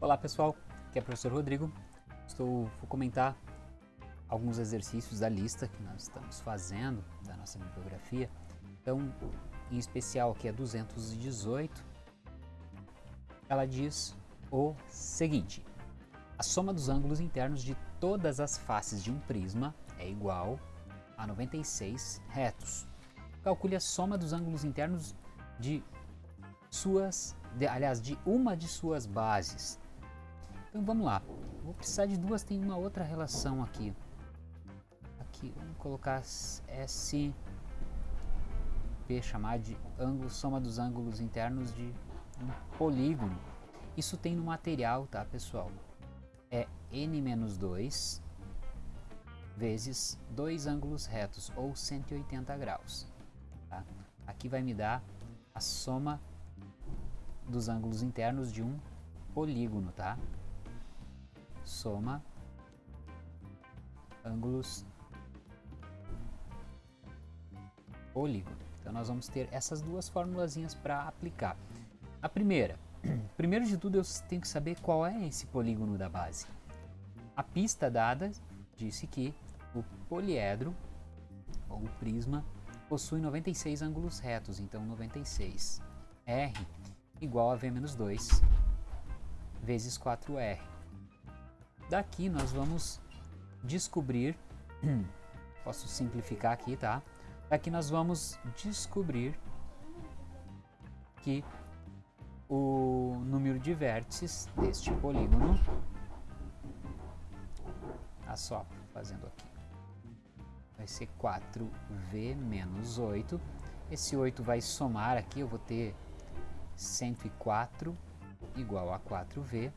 Olá pessoal, aqui é o professor Rodrigo. Estou vou comentar alguns exercícios da lista que nós estamos fazendo da nossa bibliografia. Então, em especial aqui é 218. Ela diz o seguinte: a soma dos ângulos internos de todas as faces de um prisma é igual a 96 retos. Calcule a soma dos ângulos internos de suas, de, aliás, de uma de suas bases. Então vamos lá. Vou precisar de duas, tem uma outra relação aqui. Aqui, vamos colocar S P chamar de ângulo, soma dos ângulos internos de um polígono. Isso tem no material, tá, pessoal? É n menos 2 vezes dois ângulos retos, ou 180 graus. Tá? Aqui vai me dar a soma dos ângulos internos de um polígono, tá? Soma ângulos polígono. Então nós vamos ter essas duas formulazinhas para aplicar. A primeira, primeiro de tudo eu tenho que saber qual é esse polígono da base. A pista dada disse que o poliedro, ou o prisma, possui 96 ângulos retos, então 96 R igual a V menos 2 vezes 4R. Daqui nós vamos descobrir, posso simplificar aqui, tá? Daqui nós vamos descobrir que o número de vértices deste polígono, tá só fazendo aqui, vai ser 4V menos 8. Esse 8 vai somar aqui, eu vou ter 104 igual a 4V,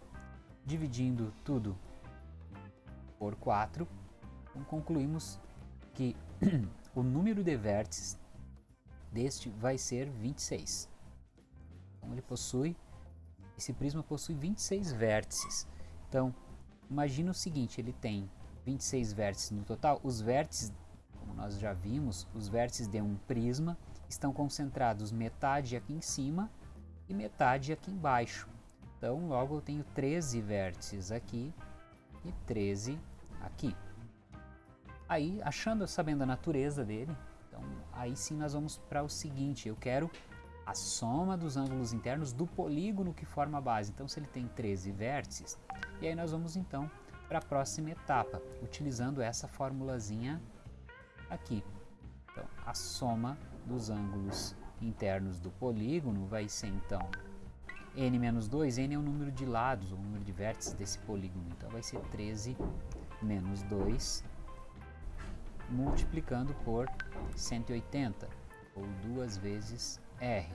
dividindo tudo por 4, então concluímos que o número de vértices deste vai ser 26. Então ele possui, esse prisma possui 26 vértices. Então, imagina o seguinte, ele tem 26 vértices no total, os vértices, como nós já vimos, os vértices de um prisma estão concentrados metade aqui em cima e metade aqui embaixo. Então, logo eu tenho 13 vértices aqui e 13 aqui. Aí, achando, sabendo a natureza dele, então aí sim nós vamos para o seguinte, eu quero a soma dos ângulos internos do polígono que forma a base. Então, se ele tem 13 vértices, e aí nós vamos então para a próxima etapa, utilizando essa formulazinha aqui. Então, a soma dos ângulos internos do polígono vai ser então n menos 2, n é o número de lados, o número de vértices desse polígono, então vai ser 13 menos 2 multiplicando por 180, ou duas vezes r.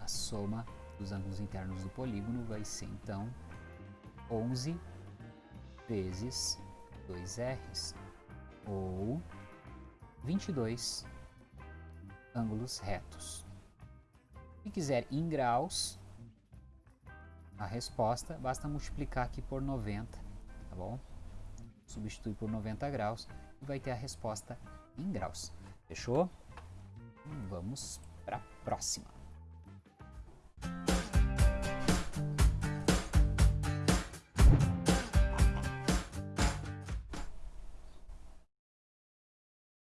A soma dos ângulos internos do polígono vai ser então 11 vezes 2r's, ou 22 ângulos retos. Se quiser em graus, a resposta basta multiplicar aqui por 90, tá bom? Substitui por 90 graus e vai ter a resposta em graus. Fechou? Então vamos para a próxima.